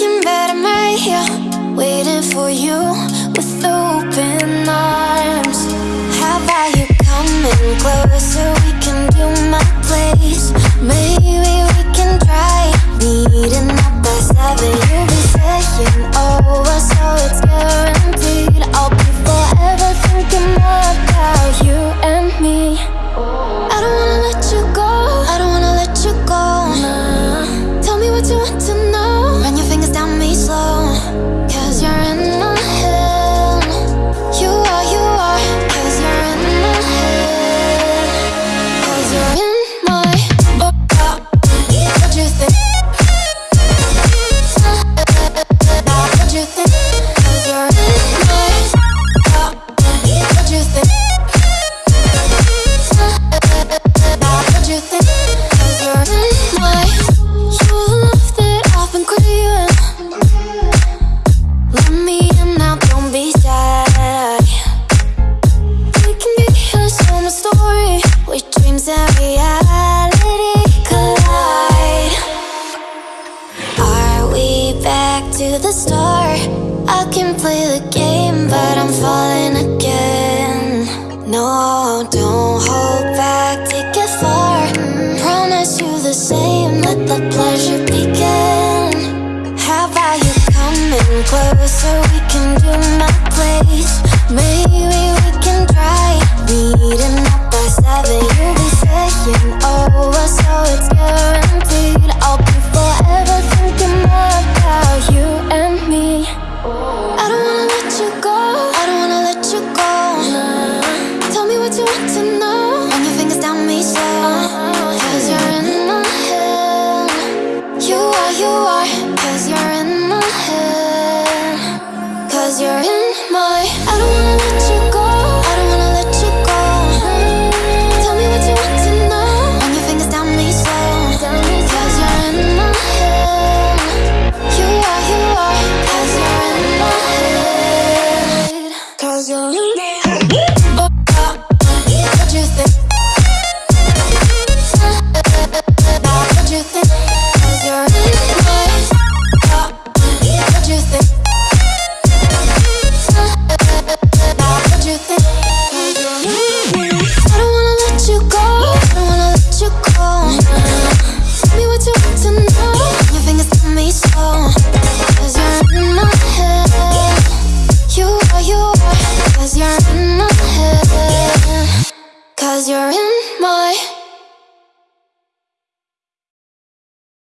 looking I'm right here, Waiting for you with open arms. I can play the game, but I'm falling again. No, don't hold back, take it far. Promise you the same, let the pleasure begin. How about you coming closer, we can do my place. Maybe you are, cause you're in my head, cause you're in Cause you're in my